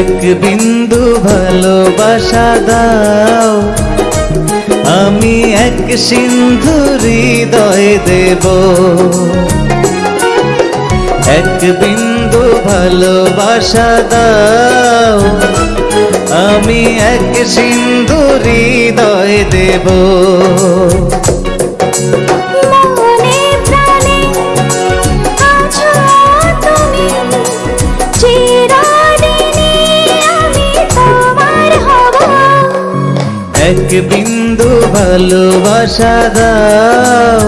এক বিন্দু ভালোবাসা দাও। আমি এক সিন্ধু হৃদয় দেব। এক বিন্দু ভালোবাসা দাও। আমি এক সিন্ধু হৃদয় দেব। এক বিন্দু ভালোবাসা দাও।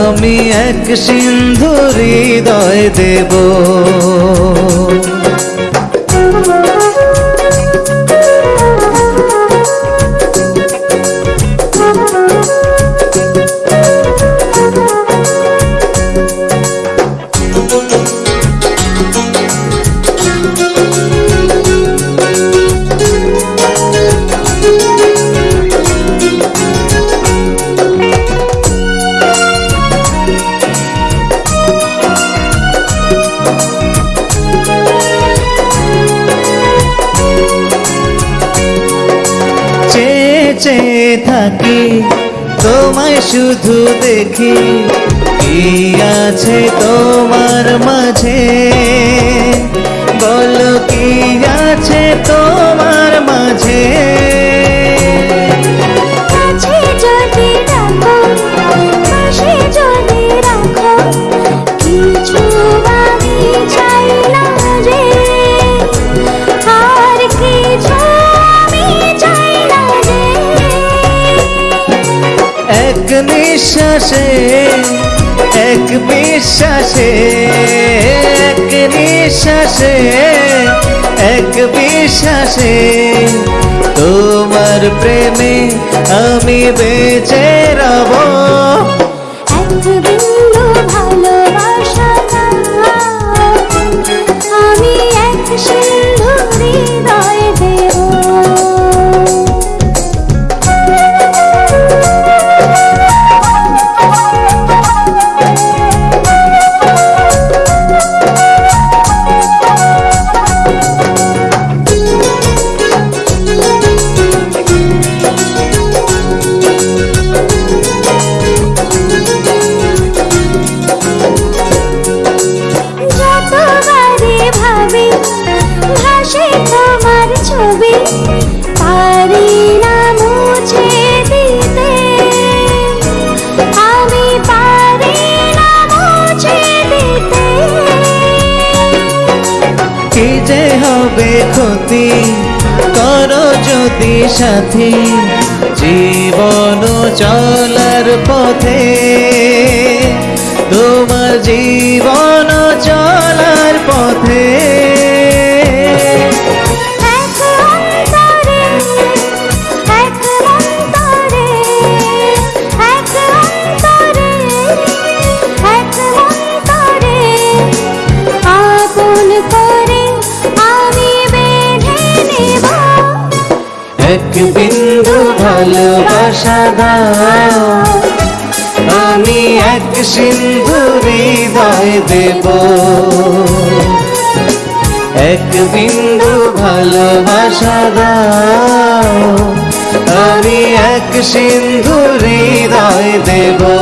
আমি এক সিন্ধু হৃদয় দেব। চেয়ে থাকি তোমায় শুধু দেখি। কি আছে তোমার মাঝে? বলো কি আছে তোমার মাঝে? এক নিঃশ্বাসে, এক বিশ্বাসে, এক নিঃশ্বাসে, এক বিশ্বাসে তোমার প্রেমে আমি বেঁচে রব। এক বিন্দু যে হবে ক্ষতি করো যদি সাথী। জীবন চলার পথে তোমার জীবন এক বিন্দু ভালোবাসা দাও। আমি এক সিন্ধু হৃদয় দেব। এক বিন্দু ভালোবাসা দাও। আমি এক সিন্ধু হৃদয় দেব।